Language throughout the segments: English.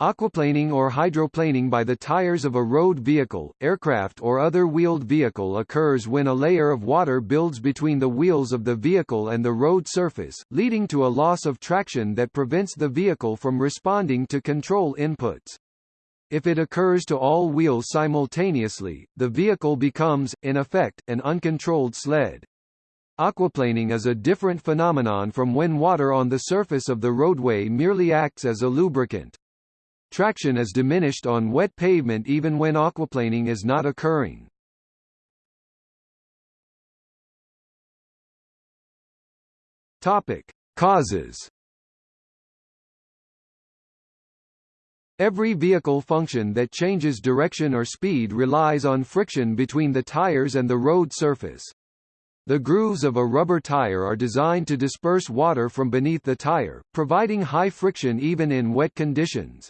Aquaplaning or hydroplaning by the tires of a road vehicle, aircraft or other wheeled vehicle occurs when a layer of water builds between the wheels of the vehicle and the road surface, leading to a loss of traction that prevents the vehicle from responding to control inputs. If it occurs to all wheels simultaneously, the vehicle becomes, in effect, an uncontrolled sled. Aquaplaning is a different phenomenon from when water on the surface of the roadway merely acts as a lubricant. Traction is diminished on wet pavement even when aquaplaning is not occurring. Topic: Causes. Every vehicle function that changes direction or speed relies on friction between the tires and the road surface. The grooves of a rubber tire are designed to disperse water from beneath the tire, providing high friction even in wet conditions.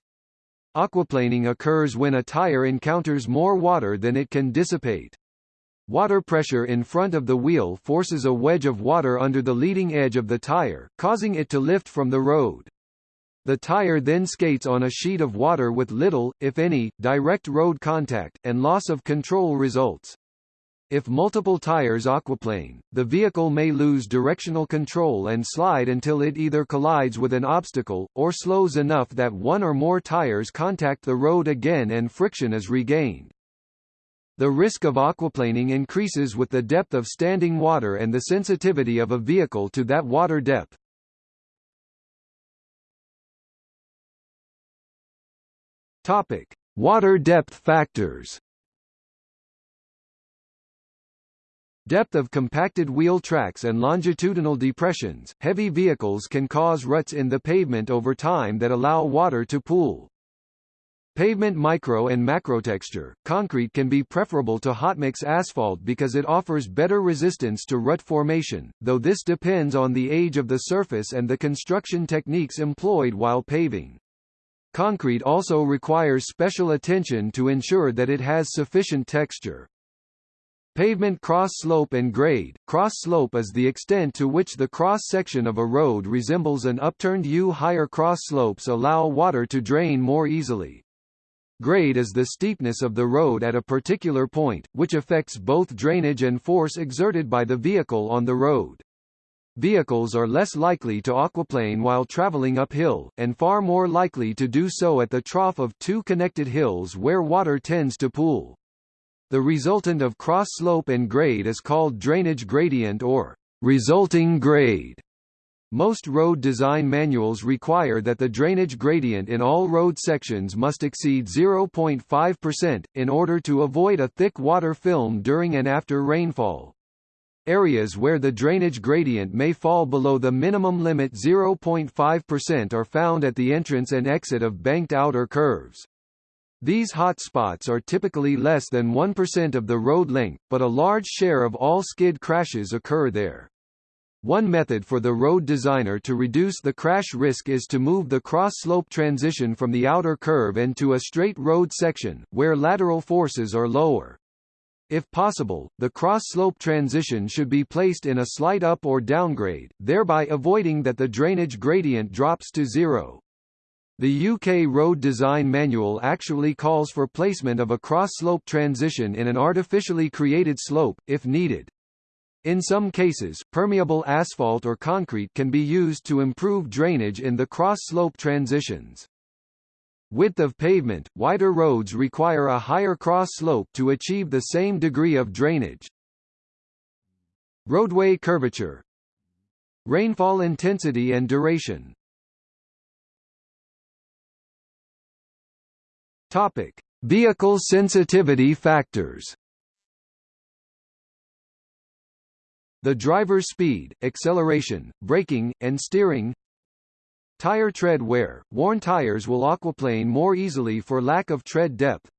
Aquaplaning occurs when a tire encounters more water than it can dissipate. Water pressure in front of the wheel forces a wedge of water under the leading edge of the tire, causing it to lift from the road. The tire then skates on a sheet of water with little, if any, direct road contact, and loss of control results. If multiple tires aquaplane, the vehicle may lose directional control and slide until it either collides with an obstacle, or slows enough that one or more tires contact the road again and friction is regained. The risk of aquaplaning increases with the depth of standing water and the sensitivity of a vehicle to that water depth. Topic: Water depth factors. Depth of compacted wheel tracks and longitudinal depressions, heavy vehicles can cause ruts in the pavement over time that allow water to pool. Pavement micro and macrotexture, concrete can be preferable to hotmix asphalt because it offers better resistance to rut formation, though this depends on the age of the surface and the construction techniques employed while paving. Concrete also requires special attention to ensure that it has sufficient texture. Pavement cross-slope and grade. Cross-slope is the extent to which the cross-section of a road resembles an upturned U. Higher cross-slopes allow water to drain more easily. Grade is the steepness of the road at a particular point, which affects both drainage and force exerted by the vehicle on the road. Vehicles are less likely to aquaplane while traveling uphill, and far more likely to do so at the trough of two connected hills where water tends to pool. The resultant of cross-slope and grade is called drainage gradient or resulting grade. Most road design manuals require that the drainage gradient in all road sections must exceed 0.5%, in order to avoid a thick water film during and after rainfall. Areas where the drainage gradient may fall below the minimum limit 0.5% are found at the entrance and exit of banked outer curves. These hotspots are typically less than 1% of the road length, but a large share of all skid crashes occur there. One method for the road designer to reduce the crash risk is to move the cross-slope transition from the outer curve into a straight road section, where lateral forces are lower. If possible, the cross-slope transition should be placed in a slight up or downgrade, thereby avoiding that the drainage gradient drops to zero. The UK Road Design Manual actually calls for placement of a cross-slope transition in an artificially created slope, if needed. In some cases, permeable asphalt or concrete can be used to improve drainage in the cross-slope transitions. Width of pavement – Wider roads require a higher cross-slope to achieve the same degree of drainage. Roadway curvature Rainfall intensity and duration Topic: Vehicle sensitivity factors. The driver's speed, acceleration, braking, and steering. Tire tread wear. Worn tires will aquaplane more easily for lack of tread depth.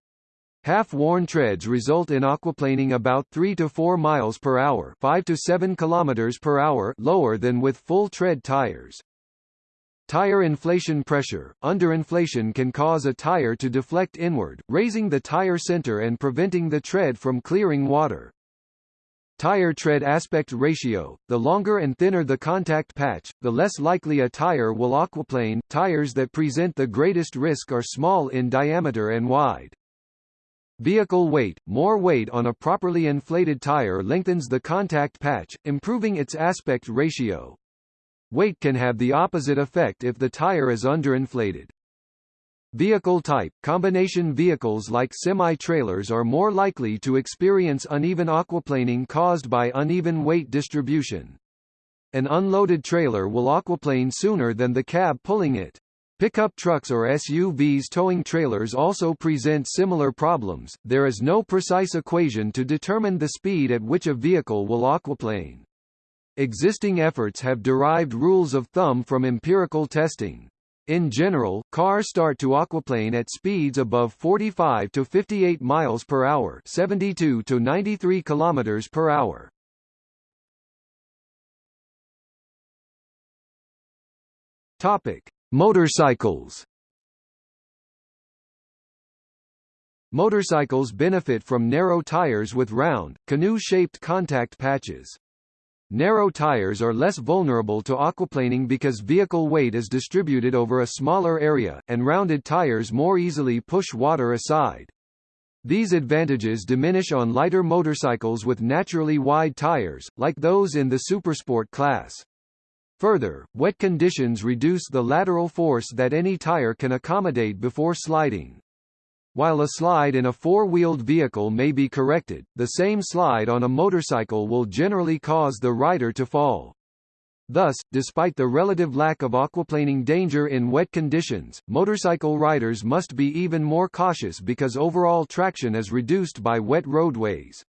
Half-worn treads result in aquaplaning about 3 to 4 miles per hour, 5 to 7 kilometers per hour lower than with full tread tires. Tire inflation pressure – Underinflation can cause a tire to deflect inward, raising the tire center and preventing the tread from clearing water. Tire tread aspect ratio – The longer and thinner the contact patch, the less likely a tire will aquaplane. Tires that present the greatest risk are small in diameter and wide. Vehicle weight – More weight on a properly inflated tire lengthens the contact patch, improving its aspect ratio. Weight can have the opposite effect if the tire is underinflated. Vehicle type – Combination vehicles like semi-trailers are more likely to experience uneven aquaplaning caused by uneven weight distribution. An unloaded trailer will aquaplane sooner than the cab pulling it. Pickup trucks or SUVs towing trailers also present similar problems. There is no precise equation to determine the speed at which a vehicle will aquaplane. Existing efforts have derived rules of thumb from empirical testing. In general, cars start to aquaplane at speeds above 45 to 58 miles per hour, 72 to 93 kilometers per hour. Topic: Motorcycles. Motorcycles benefit from narrow tires with round, canoe-shaped contact patches. Narrow tires are less vulnerable to aquaplaning because vehicle weight is distributed over a smaller area, and rounded tires more easily push water aside. These advantages diminish on lighter motorcycles with naturally wide tires, like those in the Supersport class. Further, wet conditions reduce the lateral force that any tire can accommodate before sliding. While a slide in a four-wheeled vehicle may be corrected, the same slide on a motorcycle will generally cause the rider to fall. Thus, despite the relative lack of aquaplaning danger in wet conditions, motorcycle riders must be even more cautious because overall traction is reduced by wet roadways.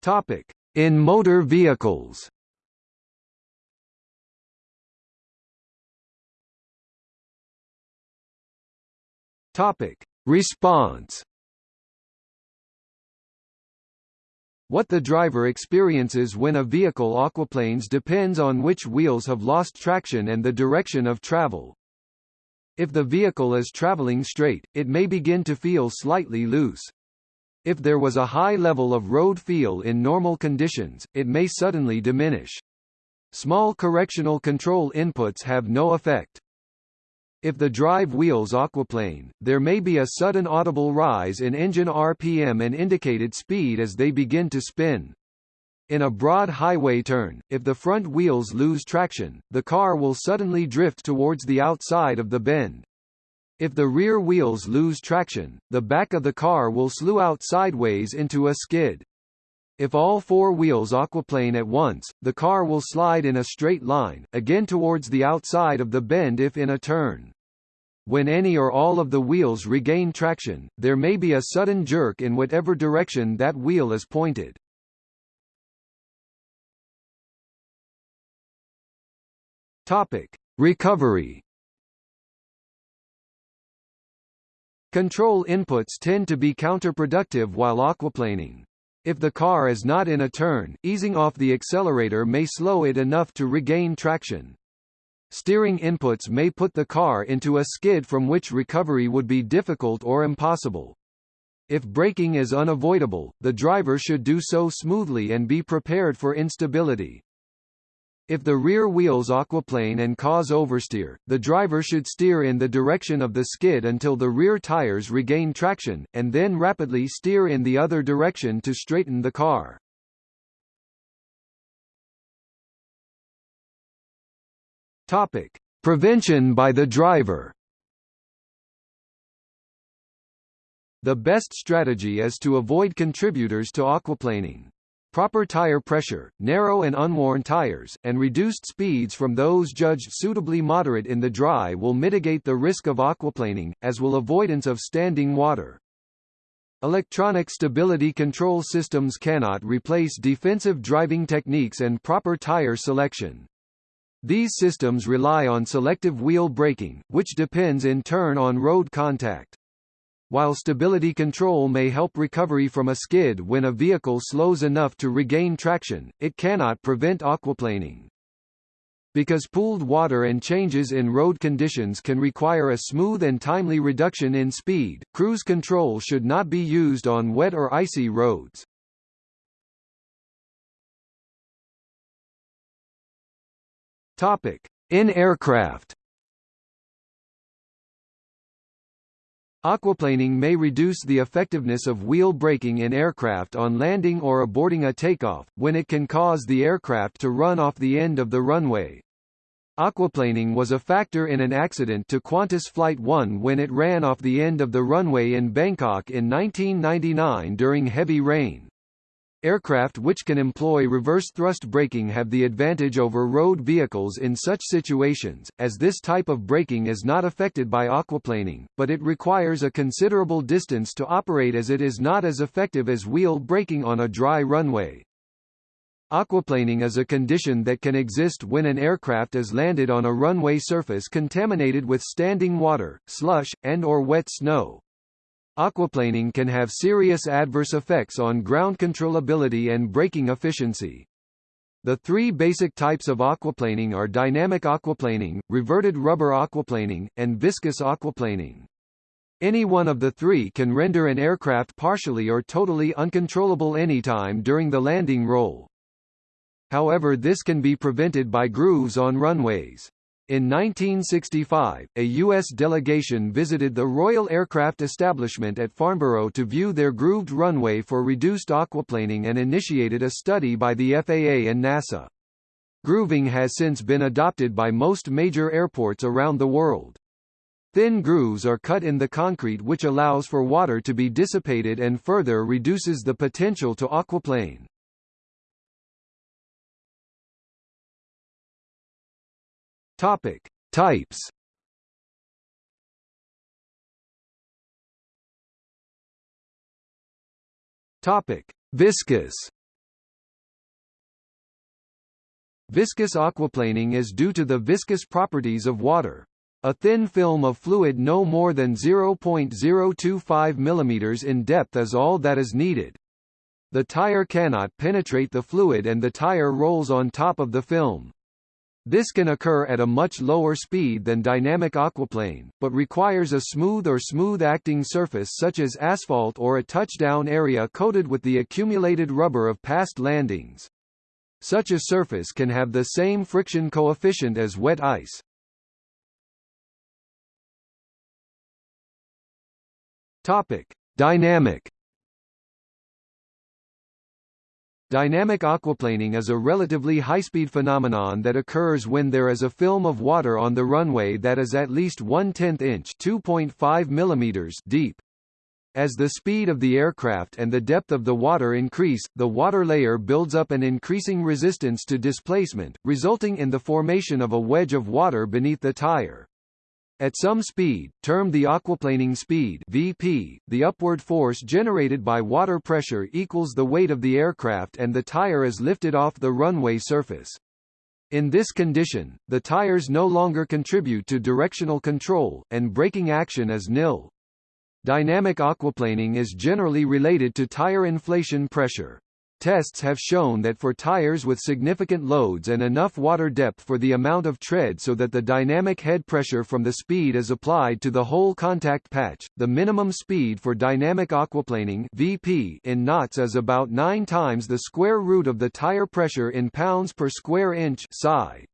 Topic: In motor vehicles. Topic: Response. What the driver experiences when a vehicle aquaplanes depends on which wheels have lost traction and the direction of travel. If the vehicle is traveling straight, it may begin to feel slightly loose. If there was a high level of road feel in normal conditions, it may suddenly diminish. Small correctional control inputs have no effect. If the drive wheels aquaplane, there may be a sudden audible rise in engine RPM and indicated speed as they begin to spin. In a broad highway turn, if the front wheels lose traction, the car will suddenly drift towards the outside of the bend. If the rear wheels lose traction, the back of the car will slew out sideways into a skid. If all four wheels aquaplane at once, the car will slide in a straight line, again towards the outside of the bend if in a turn. When any or all of the wheels regain traction, there may be a sudden jerk in whatever direction that wheel is pointed. Topic: Recovery. Control inputs tend to be counterproductive while aquaplaning. If the car is not in a turn, easing off the accelerator may slow it enough to regain traction. Steering inputs may put the car into a skid from which recovery would be difficult or impossible. If braking is unavoidable, the driver should do so smoothly and be prepared for instability. If the rear wheels aquaplane and cause oversteer, the driver should steer in the direction of the skid until the rear tires regain traction, and then rapidly steer in the other direction to straighten the car. Topic: Prevention by the driver. The best strategy is to avoid contributors to aquaplaning. Proper tire pressure, narrow and unworn tires, and reduced speeds from those judged suitably moderate in the dry will mitigate the risk of aquaplaning, as will avoidance of standing water. Electronic stability control systems cannot replace defensive driving techniques and proper tire selection. These systems rely on selective wheel braking, which depends in turn on road contact. While stability control may help recovery from a skid when a vehicle slows enough to regain traction, it cannot prevent aquaplaning. Because pooled water and changes in road conditions can require a smooth and timely reduction in speed, cruise control should not be used on wet or icy roads. Topic: In aircraft. Aquaplaning may reduce the effectiveness of wheel braking in aircraft on landing or aborting a takeoff, when it can cause the aircraft to run off the end of the runway. Aquaplaning was a factor in an accident to Qantas Flight 1 when it ran off the end of the runway in Bangkok in 1999 during heavy rain. Aircraft which can employ reverse thrust braking have the advantage over road vehicles in such situations, as this type of braking is not affected by aquaplaning, but it requires a considerable distance to operate as it is not as effective as wheel braking on a dry runway. Aquaplaning is a condition that can exist when an aircraft is landed on a runway surface contaminated with standing water, slush, and or wet snow. Aquaplaning can have serious adverse effects on ground controllability and braking efficiency. The three basic types of aquaplaning are dynamic aquaplaning, reverted rubber aquaplaning, and viscous aquaplaning. Any one of the three can render an aircraft partially or totally uncontrollable anytime during the landing roll. However this can be prevented by grooves on runways. In 1965, a U.S. delegation visited the Royal Aircraft Establishment at Farnborough to view their grooved runway for reduced aquaplaning and initiated a study by the FAA and NASA. Grooving has since been adopted by most major airports around the world. Thin grooves are cut in the concrete which allows for water to be dissipated and further reduces the potential to aquaplane. Topic: Types. Topic: Viscous. Viscous aquaplaning is due to the viscous properties of water. A thin film of fluid no more than 0.025 mm in depth is all that is needed. The tire cannot penetrate the fluid and the tire rolls on top of the film. This can occur at a much lower speed than dynamic aquaplane, but requires a smooth or smooth-acting surface such as asphalt or a touchdown area coated with the accumulated rubber of past landings. Such a surface can have the same friction coefficient as wet ice. Topic: Dynamic Dynamic aquaplaning is a relatively high-speed phenomenon that occurs when there is a film of water on the runway that is at least 1 10th inch mm deep. As the speed of the aircraft and the depth of the water increase, the water layer builds up an increasing resistance to displacement, resulting in the formation of a wedge of water beneath the tire. At some speed, termed the aquaplaning speed (VP), the upward force generated by water pressure equals the weight of the aircraft and the tire is lifted off the runway surface. In this condition, the tires no longer contribute to directional control, and braking action is nil. Dynamic aquaplaning is generally related to tire inflation pressure. Tests have shown that for tires with significant loads and enough water depth for the amount of tread so that the dynamic head pressure from the speed is applied to the whole contact patch, the minimum speed for dynamic aquaplaning VP in knots is about 9 times the square root of the tire pressure in pounds per square inch psi.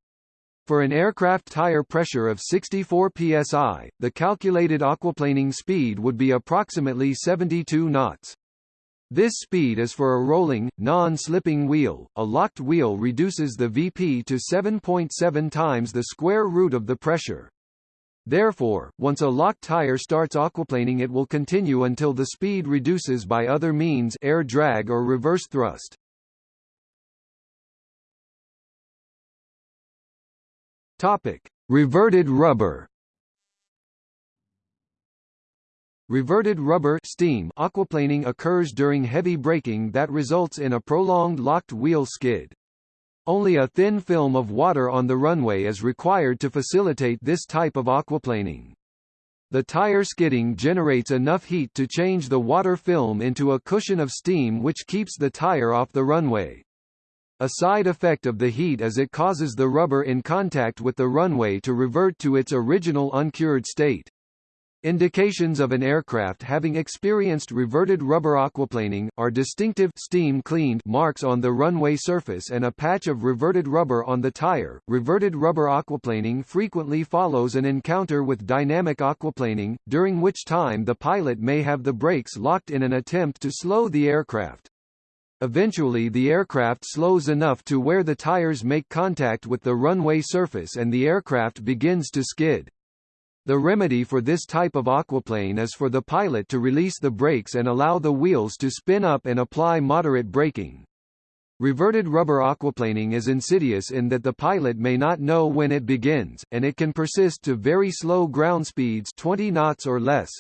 For an aircraft tire pressure of 64 psi, the calculated aquaplaning speed would be approximately 72 knots. This speed is for a rolling, non-slipping wheel. A locked wheel reduces the VP to 7.7 times the square root of the pressure. Therefore, once a locked tire starts aquaplaning it will continue until the speed reduces by other means air drag or reverse thrust. Topic: Reverted rubber. Reverted rubber steam aquaplaning occurs during heavy braking that results in a prolonged locked wheel skid. Only a thin film of water on the runway is required to facilitate this type of aquaplaning. The tire skidding generates enough heat to change the water film into a cushion of steam which keeps the tire off the runway. A side effect of the heat is it causes the rubber in contact with the runway to revert to its original uncured state. Indications of an aircraft having experienced reverted rubber aquaplaning, are distinctive steam cleaned marks on the runway surface and a patch of reverted rubber on the tire. Reverted rubber aquaplaning frequently follows an encounter with dynamic aquaplaning, during which time the pilot may have the brakes locked in an attempt to slow the aircraft. Eventually the aircraft slows enough to where the tires make contact with the runway surface and the aircraft begins to skid. The remedy for this type of aquaplane is for the pilot to release the brakes and allow the wheels to spin up and apply moderate braking. Reverted rubber aquaplaning is insidious in that the pilot may not know when it begins, and it can persist to very slow ground speeds 20 knots or less.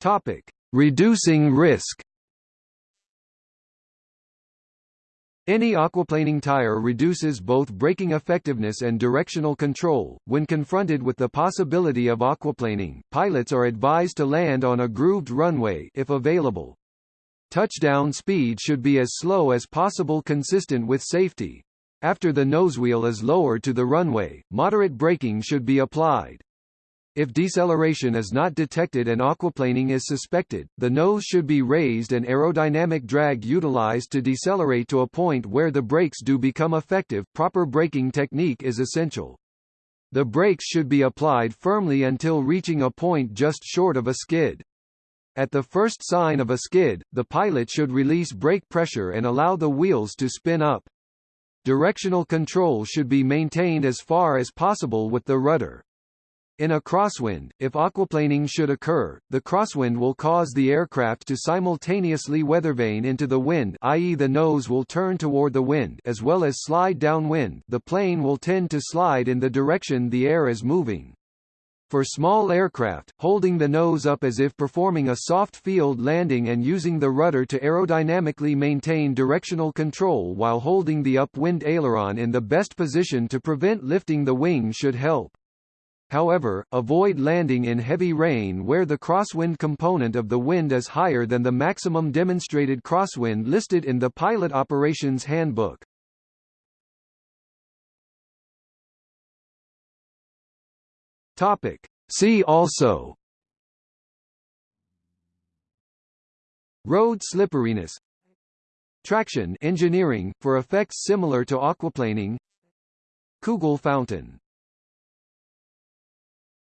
Topic: Reducing risk. Any aquaplaning tire reduces both braking effectiveness and directional control. When confronted with the possibility of aquaplaning, pilots are advised to land on a grooved runway if available. Touchdown speed should be as slow as possible consistent with safety. After the nosewheel is lowered to the runway, moderate braking should be applied. If deceleration is not detected and aquaplaning is suspected, the nose should be raised and aerodynamic drag utilized to decelerate to a point where the brakes do become effective. Proper braking technique is essential. The brakes should be applied firmly until reaching a point just short of a skid. At the first sign of a skid, the pilot should release brake pressure and allow the wheels to spin up. Directional control should be maintained as far as possible with the rudder. In a crosswind, if aquaplaning should occur, the crosswind will cause the aircraft to simultaneously weathervane into the wind i.e. the nose will turn toward the wind as well as slide downwind the plane will tend to slide in the direction the air is moving. For small aircraft, holding the nose up as if performing a soft field landing and using the rudder to aerodynamically maintain directional control while holding the upwind aileron in the best position to prevent lifting the wing should help. However, avoid landing in heavy rain where the crosswind component of the wind is higher than the maximum demonstrated crosswind listed in the Pilot Operations Handbook. Topic. See also Road slipperiness Traction engineering, for effects similar to aquaplaning Kugel fountain